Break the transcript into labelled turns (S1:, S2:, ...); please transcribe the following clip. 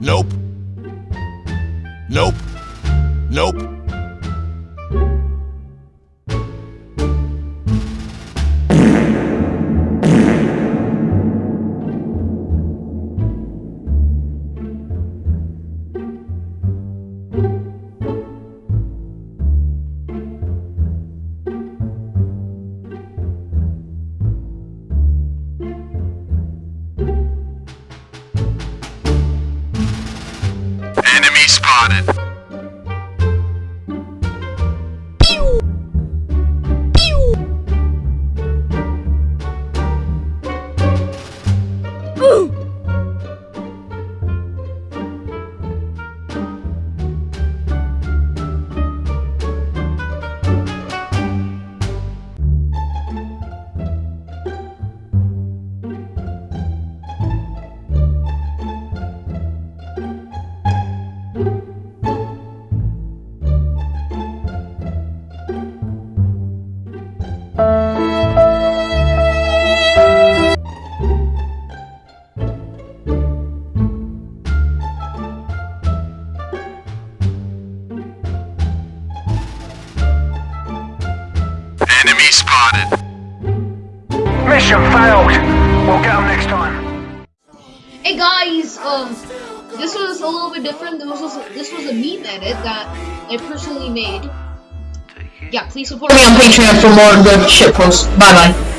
S1: Nope. Nope. Mission failed. We'll get them next time.
S2: Hey guys, um, this was a little bit different. This was this was a meme edit that I personally made. Yeah, please support me on Patreon for more good shit posts. Bye bye.